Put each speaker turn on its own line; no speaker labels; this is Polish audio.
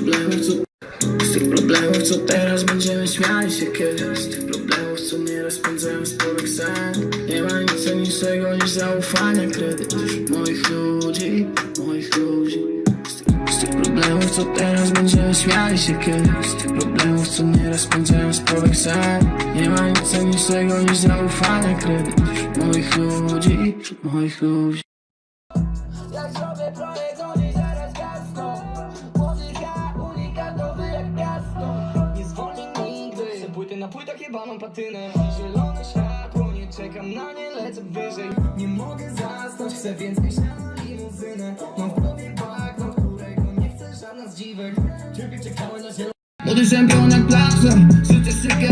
problemów, co, z tych problemów, co teraz będziemy śmiali się kiedyś. Z tych problemów, co nieraz spędzałem sporych sen. Nie ma nic cenniejszego niż zaufanie, kredyt Moich ludzi, moich ludzi. Z tych, problemów, co teraz będziemy śmiali się kiedyś. Z tych problemów, co nieraz spędzałem sporych sen. Nie ma nic cenniejszego niż zaufanie, kredyt Moich ludzi, moich ludzi.
Jak zrobię projekt, na płytach jebaną patynę. Zielone światło, nie czekam na nie, lecę wyżej. Nie mogę zasnąć, chcę więcej śniadania limuzynę Mam w głowie bagno, którego nie chcę żadna z dziwek Ciebie czekałem na zielone
Młody czempion jak Blackson Życie szybkie